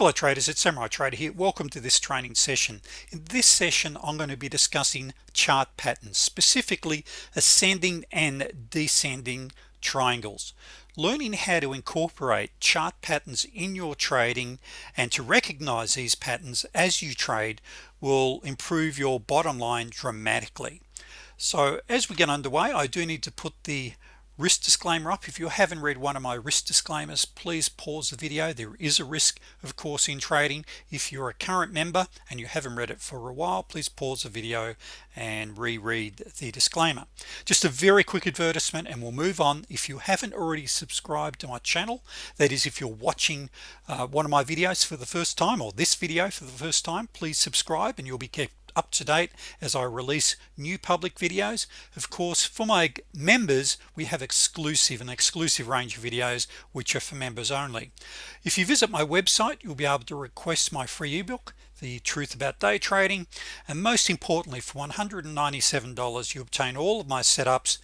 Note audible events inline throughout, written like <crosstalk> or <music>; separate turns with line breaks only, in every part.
hello traders it's Samurai Trader here. Welcome to this training session. In this session I'm going to be discussing chart patterns specifically ascending and descending triangles. Learning how to incorporate chart patterns in your trading and to recognize these patterns as you trade will improve your bottom line dramatically. So as we get underway I do need to put the risk disclaimer up. If you haven't read one of my risk disclaimers please pause the video. There is a risk of course in trading. If you're a current member and you haven't read it for a while please pause the video and reread the disclaimer. Just a very quick advertisement and we'll move on. If you haven't already subscribed to my channel that is if you're watching uh, one of my videos for the first time or this video for the first time please subscribe and you'll be kept up to date as I release new public videos. Of course for my members we have exclusive and exclusive range of videos which are for members only. If you visit my website you'll be able to request my free ebook the truth about day trading and most importantly for $197 you obtain all of my setups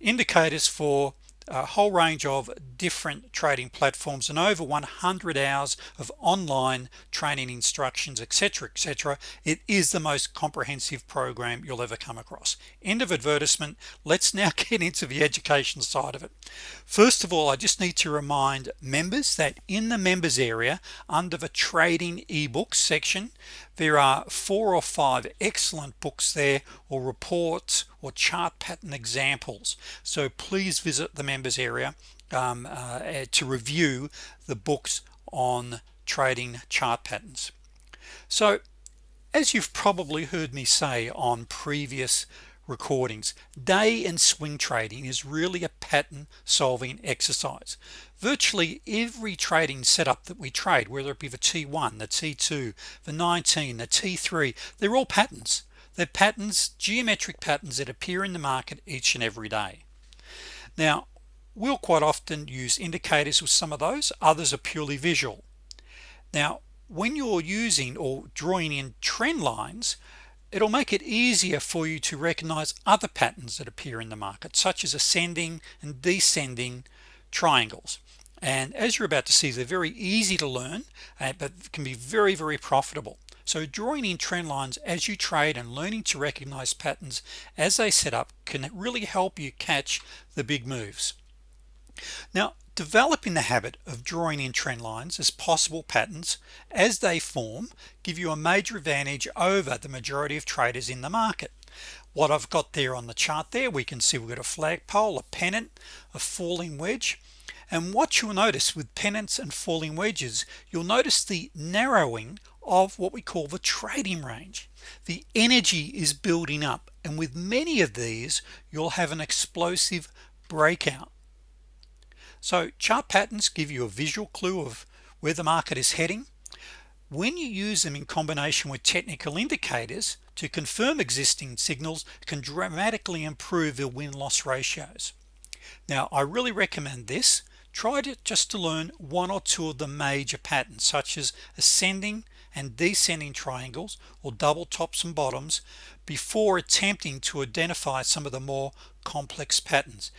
indicators for a whole range of different trading platforms and over 100 hours of online training instructions etc etc it is the most comprehensive program you'll ever come across. End of advertisement. Let's now <laughs> get into the education side of it. First of all I just need to remind members that in the members area under the trading ebooks section there are four or five excellent books there or reports or chart pattern examples. So please visit the members area um, uh, to review the books on trading chart patterns. So as you've probably heard me say on previous recordings day and swing trading is really a pattern solving exercise virtually every trading setup that we trade whether it be the t1 the t2 the 19 the t3 they're all patterns. They're patterns geometric patterns that appear in the market each and every day. Now we'll quite often use indicators with some of those. Others are purely visual. Now when you're using or drawing in trend lines it'll make it easier for you to recognize other patterns that appear in the market such as ascending and descending triangles and as you're about to see they're very easy to learn uh, but can be very very profitable. So drawing in trend lines as you trade and learning to recognize patterns as they set up can really help you catch the big moves. Now developing the habit of drawing in trend lines as possible patterns as they form give you a major advantage over the majority of traders in the market. What I've got there on the chart there we can see we've got a flagpole a pennant a falling wedge and what you'll notice with pennants and falling wedges you'll notice the narrowing of what we call the trading range. The energy is building up and with many of these you'll have an explosive breakout. So chart patterns give you a visual clue of where the market is heading. When you use them in combination with technical indicators to confirm existing signals can dramatically improve the win-loss ratios. Now I really recommend this try to just to learn one or two of the major patterns such as ascending and descending triangles or double tops and bottoms before attempting to identify some of the more complex patterns.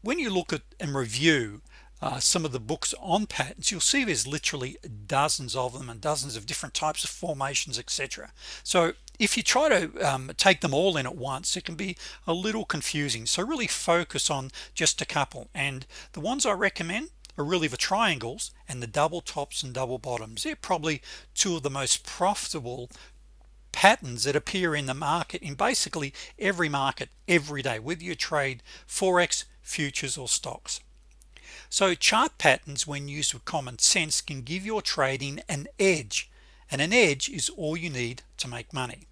When you look at and review uh, some of the books on patterns you'll see there's literally dozens of them and dozens of different types of formations etc so if you try to um, take them all in at once it can be a little confusing. So really focus on just a couple. And the ones I recommend are really the triangles and the double tops and double bottoms. They're probably two of the most profitable patterns that appear in the market in basically every market every day whether you trade forex futures or stocks. So chart patterns when used with common sense can give your trading an edge. And an edge is all you need to make money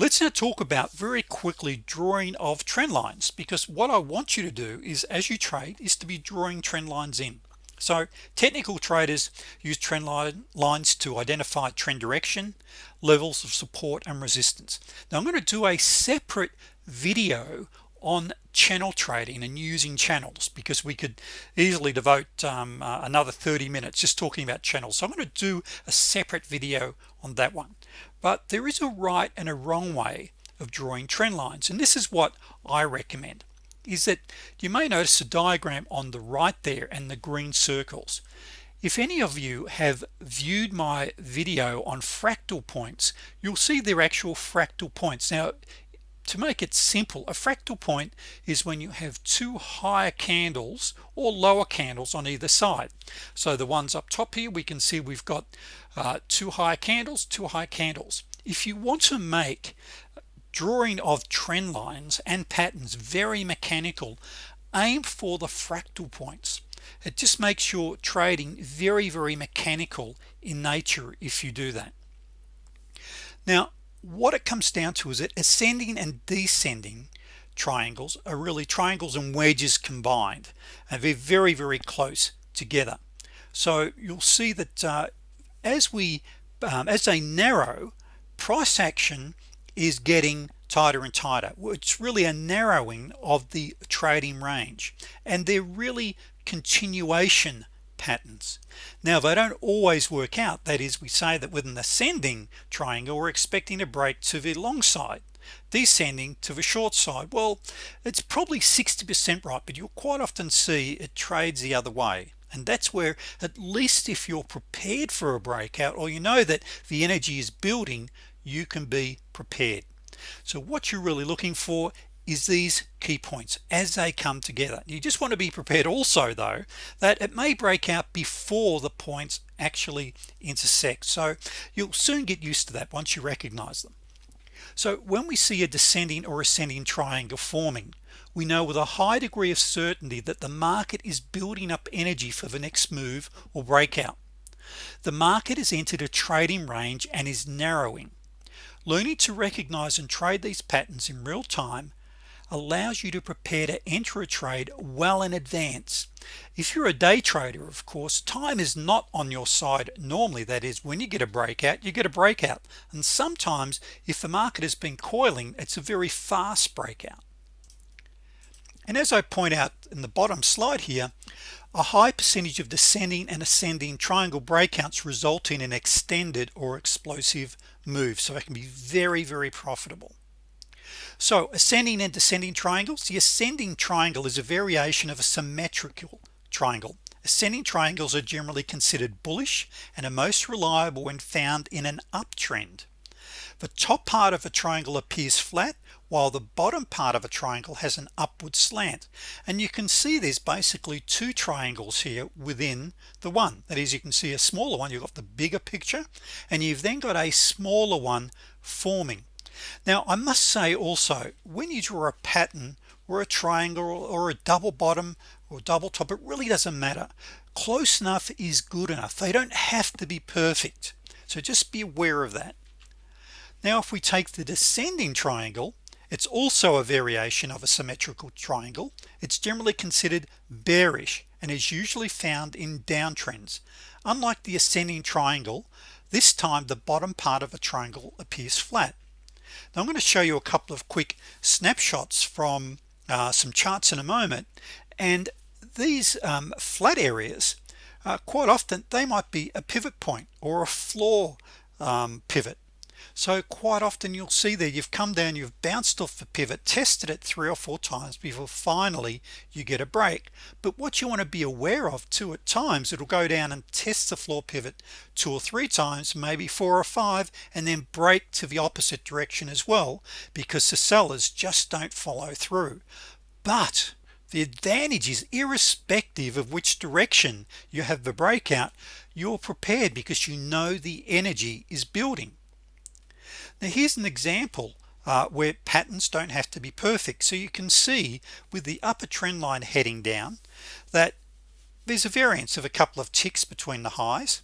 let's now talk about very quickly drawing of trend lines because what I want you to do is as you trade is to be drawing trend lines in. So technical traders use trend line lines to identify trend direction levels of support and resistance. Now I'm going to do a separate video on channel trading and using channels because we could easily devote um, uh, another 30 minutes just talking about channels. So I'm going to do a separate video on that one. But there is a right and a wrong way of drawing trend lines and this is what I recommend is that you may notice the diagram on the right there and the green circles. If any of you have viewed my video on fractal points you'll see their actual fractal points. Now to make it simple a fractal point is when you have two higher candles or lower candles on either side. So the ones up top here we can see we've got uh, two high candles two high candles. If you want to make drawing of trend lines and patterns very mechanical aim for the fractal points. It just makes your trading very very mechanical in nature if you do that. Now what it comes down to is it ascending and descending triangles are really triangles and wedges combined and they're very very close together. So you'll see that uh, as we um, as they narrow price action is getting tighter and tighter. It's really a narrowing of the trading range and they're really continuation patterns. Now they don't always work out. That is we say that with an ascending triangle we're expecting a break to the long side. Descending to the short side. Well it's probably 60% right but you'll quite often see it trades the other way. And that's where at least if you're prepared for a breakout or you know that the energy is building you can be prepared. So what you're really looking for is these key points as they come together. You just want to be prepared also though that it may break out before the points actually intersect. So you'll soon get used to that once you recognize them. So when we see a descending or ascending triangle forming we know with a high degree of certainty that the market is building up energy for the next move or breakout. The market has entered a trading range and is narrowing. Learning to recognize and trade these patterns in real time allows you to prepare to enter a trade well in advance. If you're a day trader of course time is not on your side normally. That is when you get a breakout you get a breakout. And sometimes if the market has been coiling it's a very fast breakout. And as I point out in the bottom slide here a high percentage of descending and ascending triangle breakouts result in an extended or explosive move. So it can be very very profitable so ascending and descending triangles. The ascending triangle is a variation of a symmetrical triangle. Ascending triangles are generally considered bullish and are most reliable when found in an uptrend. The top part of a triangle appears flat while the bottom part of a triangle has an upward slant. And you can see there's basically two triangles here within the one. That is you can see a smaller one you've got the bigger picture and you've then got a smaller one forming now I must say also when you draw a pattern or a triangle or a double bottom or double top it really doesn't matter. Close enough is good enough. They don't have to be perfect. So just be aware of that. Now if we take the descending triangle it's also a variation of a symmetrical triangle. It's generally considered bearish and is usually found in downtrends. Unlike the ascending triangle this time the bottom part of a triangle appears flat now I'm going to show you a couple of quick snapshots from uh, some charts in a moment and these um, flat areas uh, quite often they might be a pivot point or a floor um, pivot so quite often you'll see there you've come down you've bounced off the pivot tested it three or four times before finally you get a break. But what you want to be aware of too at times it'll go down and test the floor pivot two or three times maybe four or five and then break to the opposite direction as well because the sellers just don't follow through. But the advantage is irrespective of which direction you have the breakout you're prepared because you know the energy is building now here's an example uh, where patterns don't have to be perfect. So you can see with the upper trend line heading down that there's a variance of a couple of ticks between the highs.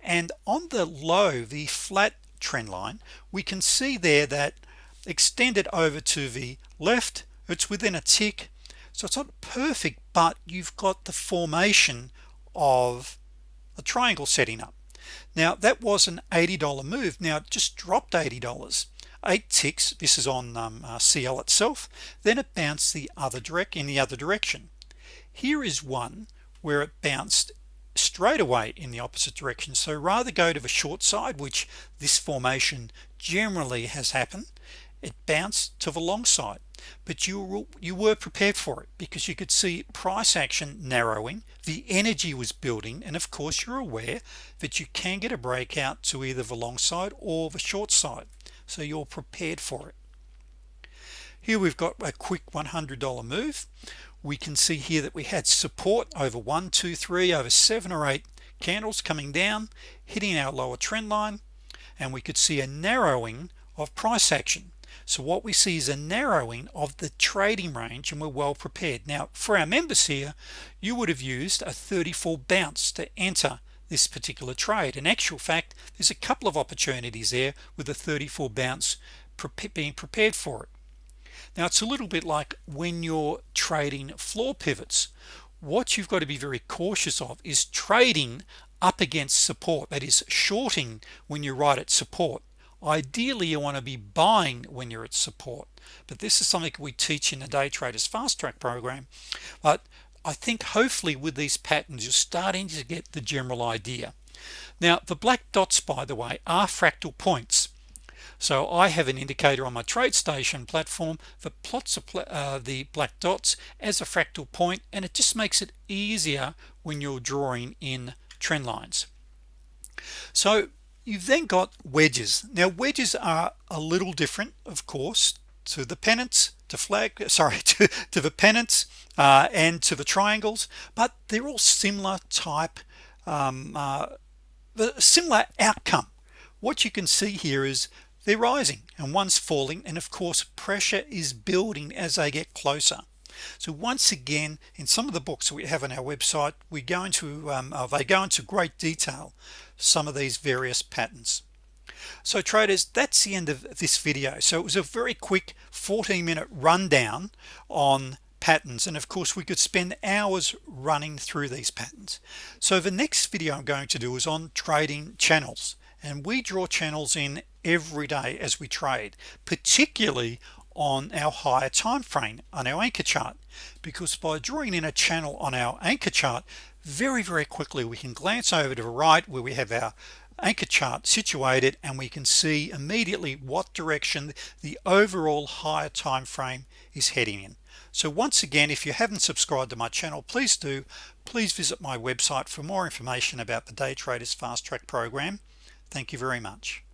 And on the low the flat trend line we can see there that extended over to the left it's within a tick. So it's not perfect but you've got the formation of a triangle setting up now that was an $80 move. Now it just dropped $80 eight ticks this is on um, uh, CL itself. Then it bounced the other direct in the other direction. Here is one where it bounced straight away in the opposite direction. So rather go to the short side which this formation generally has happened it bounced to the long side. But you were, you were prepared for it because you could see price action narrowing the energy was building and of course you're aware that you can get a breakout to either the long side or the short side. So you're prepared for it. Here we've got a quick $100 move. We can see here that we had support over one two three over seven or eight candles coming down hitting our lower trend line and we could see a narrowing of price action so what we see is a narrowing of the trading range and we're well prepared. Now for our members here you would have used a 34 bounce to enter this particular trade. In actual fact there's a couple of opportunities there with a 34 bounce being prepared for it. Now it's a little bit like when you're trading floor pivots. What you've got to be very cautious of is trading up against support that is shorting when you're right at support ideally you want to be buying when you're at support. But this is something we teach in the day traders fast track program. But I think hopefully with these patterns you're starting to get the general idea. Now the black dots by the way are fractal points. So I have an indicator on my TradeStation platform that plots uh, the black dots as a fractal point and it just makes it easier when you're drawing in trend lines. So you've then got wedges. Now wedges are a little different of course to the pennants to flag <laughs> sorry <laughs> to, to the pennants uh, and to the triangles but they're all similar type um, uh, the similar outcome. What you can see here is they're rising and one's falling and of course pressure is building as they get closer so once again in some of the books we have on our website we go into um, uh, they go into great detail some of these various patterns. So traders that's the end of this video. So it was a very quick 14 minute rundown on patterns. And of course we could spend hours running through these patterns. So the next video I'm going to do is on trading channels. And we draw channels in every day as we trade particularly on our higher time frame on our anchor chart because by drawing in a channel on our anchor chart very very quickly we can glance over to the right where we have our anchor chart situated and we can see immediately what direction the overall higher time frame is heading in. So once again if you haven't subscribed to my channel please do. Please visit my website for more information about the day traders fast track program. Thank you very much